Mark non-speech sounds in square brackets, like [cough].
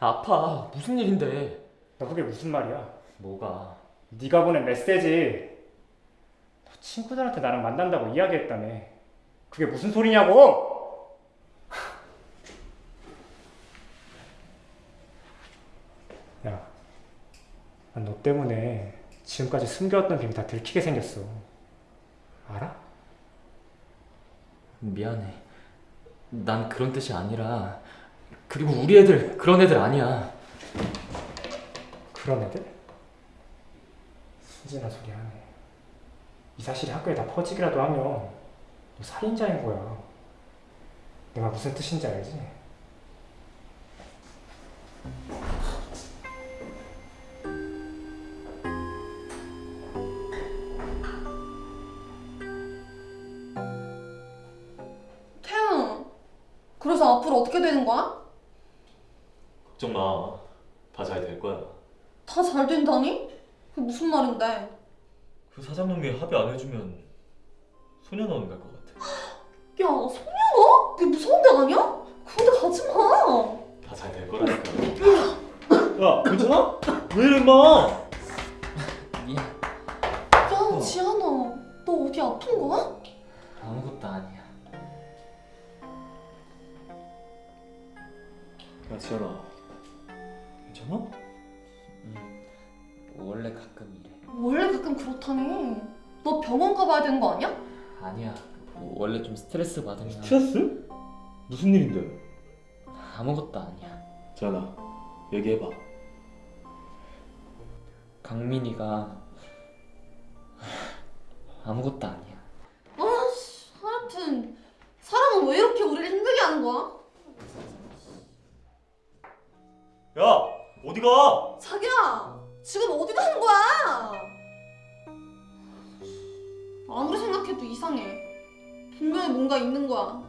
아파. 무슨 일인데? 너 그게 무슨 말이야? 뭐가? 네가 보낸 메시지 너 친구들한테 나랑 만난다고 이야기했다며 그게 무슨 소리냐고! [laughs] 야, 난너 때문에 지금까지 숨겨왔던 비밀 다 들키게 생겼어 알아? 미안해. 난 그런 뜻이 아니라 그리고 우리 애들 그런 애들 아니야. 그런 애들? 순진한 소리 하네 이 사실이 학교에 다 퍼지기라도 하면 너 살인자인 거야 내가 무슨 뜻인지 알지? 태영, 그래서 앞으로 어떻게 되는 거야? 걱정 마. 다 잘 될 거야. 다 잘 된다니? 그게 무슨 말인데? 그 사장님이 합의 안 해주면 소년원 갈 것 같아. [gasps] 야, 소녀가? 그게 무서운 데 아니야? 그런데 가지 마. 다 잘 될 거라니까. [gasps] 야, 괜찮아? 왜 이래, 임마? 미안. 야, 지안아, 너 어디 아픈 거야? 아무것도 아니야. 야, 지현아. 괜찮아? 응. 원래 가끔 이래. 원래 가끔 그렇다니. 너 병원 가봐야 되는 거 아니야? 아니야. 원래 좀 스트레스 받으면 스트레스? 무슨 일인데? 아무것도 아니야. 지현아, 얘기해봐. 강민이가 아무것도 아니야. 아씨, 하여튼 사람은 왜 이렇게 우리를 힘들게 하는 거야? 야, 어디 가? 자기야, 지금 어디 가는 거야? 아무리 생각해도 이상해. 분명히 뭔가 있는 거야.